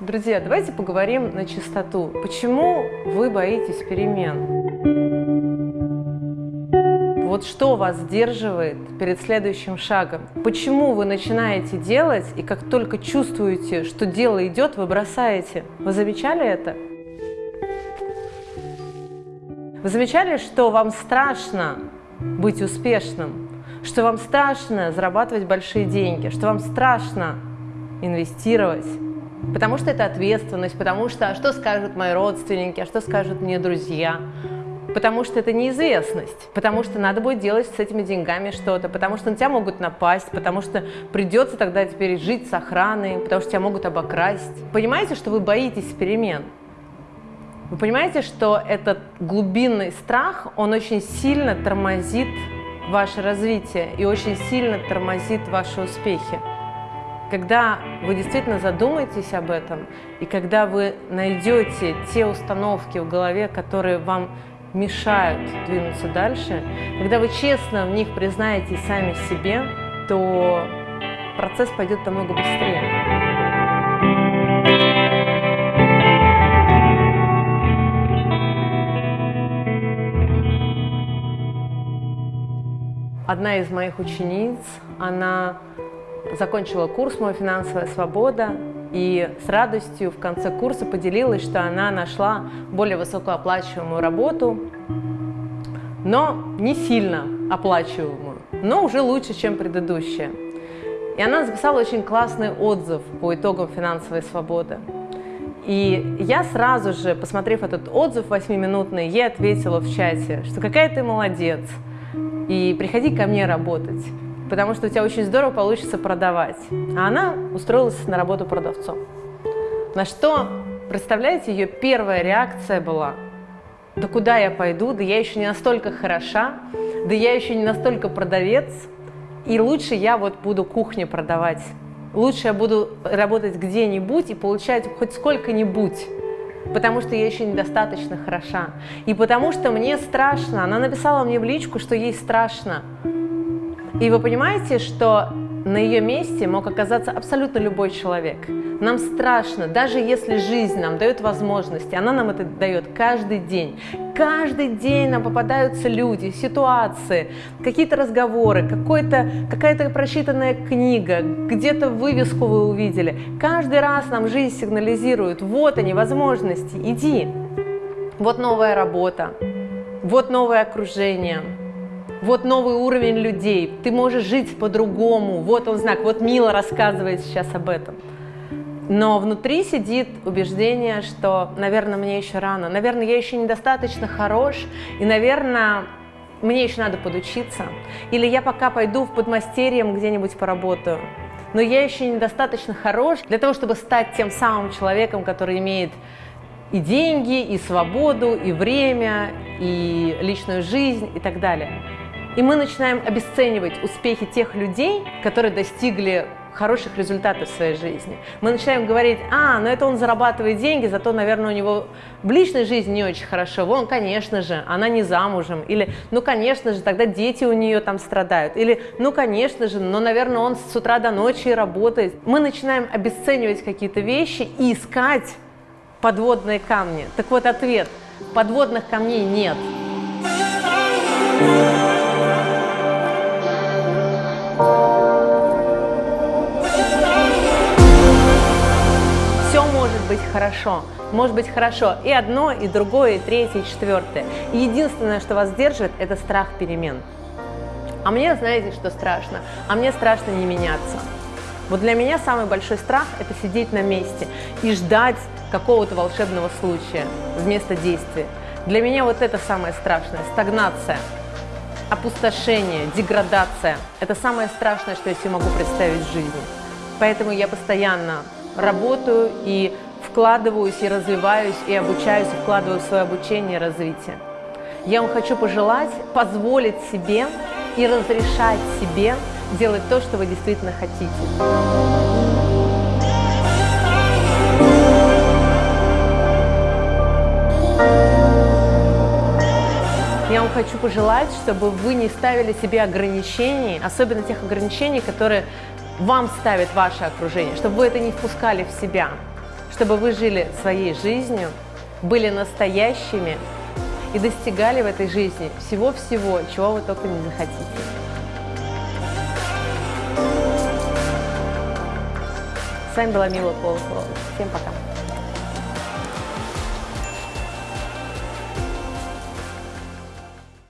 Друзья, давайте поговорим на чистоту. Почему вы боитесь перемен? Вот что вас сдерживает перед следующим шагом? Почему вы начинаете делать, и как только чувствуете, что дело идет, вы бросаете? Вы замечали это? Вы замечали, что вам страшно быть успешным? Что вам страшно зарабатывать большие деньги? Что вам страшно инвестировать? Потому что это ответственность, потому что а что скажут мои родственники, а что скажут мне друзья, потому что это неизвестность, потому что надо будет делать с этими деньгами что-то, потому что на тебя могут напасть, потому что придется тогда теперь жить с охраной, потому что тебя могут обокрасть. Понимаете, что вы боитесь перемен? Вы понимаете, что этот глубинный страх, он очень сильно тормозит ваше развитие и очень сильно тормозит ваши успехи. Когда вы действительно задумаетесь об этом, и когда вы найдете те установки в голове, которые вам мешают двинуться дальше, когда вы честно в них признаетесь сами себе, то процесс пойдет намного быстрее. Одна из моих учениц, она закончила курс «Моя финансовая свобода» и с радостью в конце курса поделилась, что она нашла более высокооплачиваемую работу, но не сильно оплачиваемую, но уже лучше, чем предыдущая. И она записала очень классный отзыв по итогам финансовой свободы. И я сразу же, посмотрев этот отзыв восьмиминутный, ей ответила в чате, что какая ты молодец, и приходи ко мне работать потому что у тебя очень здорово получится продавать. А она устроилась на работу продавцом. На что, представляете, ее первая реакция была, да куда я пойду, да я еще не настолько хороша, да я еще не настолько продавец, и лучше я вот буду кухню продавать. Лучше я буду работать где-нибудь и получать хоть сколько-нибудь, потому что я еще недостаточно хороша. И потому что мне страшно. Она написала мне в личку, что ей страшно. И вы понимаете, что на ее месте мог оказаться абсолютно любой человек. Нам страшно, даже если жизнь нам дает возможности, она нам это дает каждый день. Каждый день нам попадаются люди, ситуации, какие-то разговоры, какая-то прочитанная книга, где-то вывеску вы увидели. Каждый раз нам жизнь сигнализирует, вот они, возможности, иди. Вот новая работа, вот новое окружение, вот новый уровень людей, ты можешь жить по-другому, вот он знак, вот Мила рассказывает сейчас об этом. Но внутри сидит убеждение, что, наверное, мне еще рано, наверное, я еще недостаточно хорош, и, наверное, мне еще надо подучиться, или я пока пойду в подмастерьем где-нибудь поработаю, но я еще недостаточно хорош для того, чтобы стать тем самым человеком, который имеет и деньги, и свободу, и время, и личную жизнь, и так далее. И мы начинаем обесценивать успехи тех людей, которые достигли хороших результатов в своей жизни. Мы начинаем говорить, а, ну это он зарабатывает деньги, зато, наверное, у него в личной жизни не очень хорошо. Вон, конечно же, она не замужем. Или, ну, конечно же, тогда дети у нее там страдают. Или, ну, конечно же, но, наверное, он с утра до ночи работает. Мы начинаем обесценивать какие-то вещи и искать подводные камни. Так вот, ответ – подводных камней нет. Все хорошо. Может быть хорошо и одно, и другое, и третье, и четвертое. Единственное, что вас держит, это страх перемен. А мне, знаете, что страшно? А мне страшно не меняться. Вот для меня самый большой страх – это сидеть на месте и ждать какого-то волшебного случая вместо действия. Для меня вот это самое страшное – стагнация – опустошение, деградация – это самое страшное, что я себе могу представить в жизни. Поэтому я постоянно работаю и вкладываюсь, и развиваюсь, и обучаюсь, и вкладываю в свое обучение и развитие. Я вам хочу пожелать позволить себе и разрешать себе делать то, что вы действительно хотите. Я вам хочу пожелать, чтобы вы не ставили себе ограничений, особенно тех ограничений, которые вам ставит ваше окружение, чтобы вы это не впускали в себя, чтобы вы жили своей жизнью, были настоящими и достигали в этой жизни всего-всего, чего вы только не захотите. С вами была Мила Полосова. Всем пока.